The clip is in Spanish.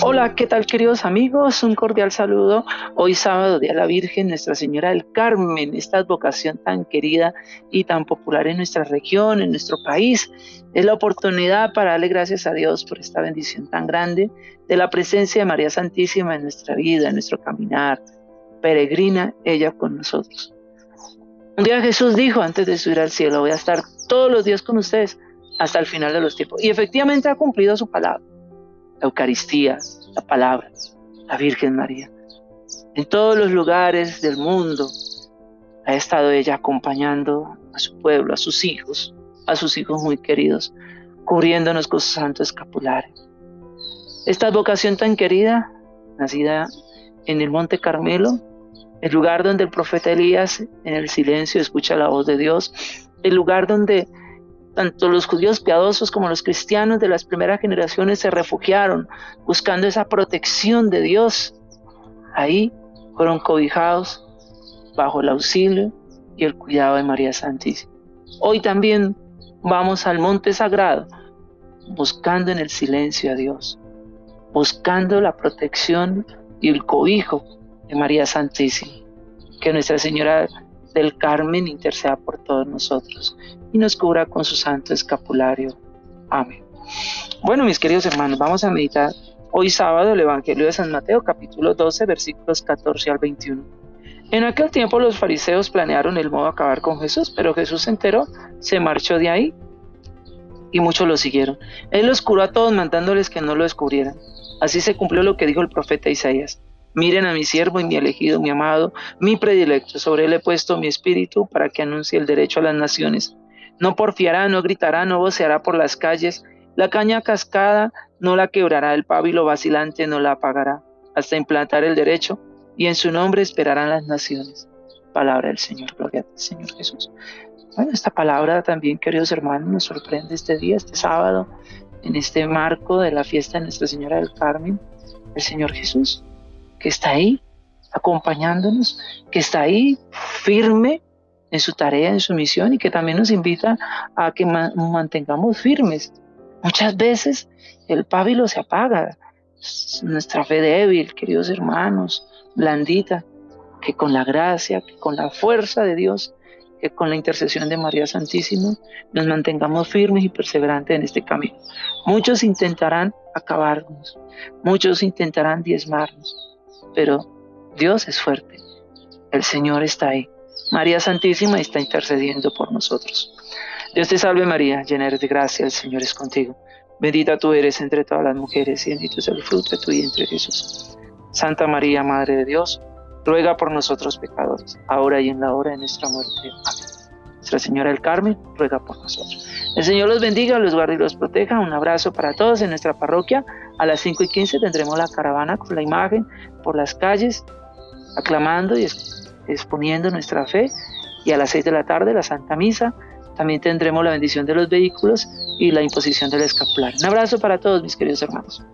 Hola, ¿qué tal queridos amigos? Un cordial saludo. Hoy sábado de la Virgen, Nuestra Señora del Carmen, esta advocación tan querida y tan popular en nuestra región, en nuestro país. Es la oportunidad para darle gracias a Dios por esta bendición tan grande de la presencia de María Santísima en nuestra vida, en nuestro caminar. Peregrina ella con nosotros. Un día Jesús dijo antes de subir al cielo, voy a estar todos los días con ustedes hasta el final de los tiempos. Y efectivamente ha cumplido su palabra la Eucaristía, la palabra, la Virgen María. En todos los lugares del mundo ha estado ella acompañando a su pueblo, a sus hijos, a sus hijos muy queridos, cubriéndonos con su santo escapulario. Esta vocación tan querida, nacida en el Monte Carmelo, el lugar donde el profeta Elías en el silencio escucha la voz de Dios, el lugar donde tanto los judíos piadosos como los cristianos de las primeras generaciones se refugiaron buscando esa protección de Dios. Ahí fueron cobijados bajo el auxilio y el cuidado de María Santísima. Hoy también vamos al monte sagrado buscando en el silencio a Dios, buscando la protección y el cobijo de María Santísima. Que Nuestra Señora del Carmen interceda por todos nosotros y nos cubra con su santo escapulario. Amén. Bueno, mis queridos hermanos, vamos a meditar hoy sábado el Evangelio de San Mateo, capítulo 12, versículos 14 al 21. En aquel tiempo los fariseos planearon el modo de acabar con Jesús, pero Jesús se enteró, se marchó de ahí y muchos lo siguieron. Él los curó a todos mandándoles que no lo descubrieran. Así se cumplió lo que dijo el profeta Isaías. Miren a mi siervo y mi elegido, mi amado, mi predilecto. Sobre él he puesto mi espíritu para que anuncie el derecho a las naciones. No porfiará, no gritará, no voceará por las calles. La caña cascada no la quebrará, el pábilo vacilante no la apagará, hasta implantar el derecho, y en su nombre esperarán las naciones. Palabra del Señor, gloria al Señor Jesús. Bueno, esta palabra también, queridos hermanos, nos sorprende este día, este sábado, en este marco de la fiesta de Nuestra Señora del Carmen, el Señor Jesús que está ahí acompañándonos, que está ahí firme en su tarea, en su misión y que también nos invita a que mantengamos firmes. Muchas veces el pábilo se apaga, nuestra fe débil, queridos hermanos, blandita, que con la gracia, que con la fuerza de Dios, que con la intercesión de María Santísima nos mantengamos firmes y perseverantes en este camino. Muchos intentarán acabarnos, muchos intentarán diezmarnos, pero Dios es fuerte. El Señor está ahí. María Santísima está intercediendo por nosotros. Dios te salve María, llena eres de gracia, el Señor es contigo. Bendita tú eres entre todas las mujeres y bendito es el fruto de tu vientre Jesús. Santa María, Madre de Dios, ruega por nosotros pecadores, ahora y en la hora de nuestra muerte. Amén. Nuestra Señora del Carmen, ruega por nosotros. El Señor los bendiga, los guarde y los proteja. Un abrazo para todos en nuestra parroquia. A las 5 y 15 tendremos la caravana con la imagen por las calles, aclamando y exponiendo nuestra fe. Y a las 6 de la tarde la Santa Misa. También tendremos la bendición de los vehículos y la imposición del escapular. Un abrazo para todos mis queridos hermanos.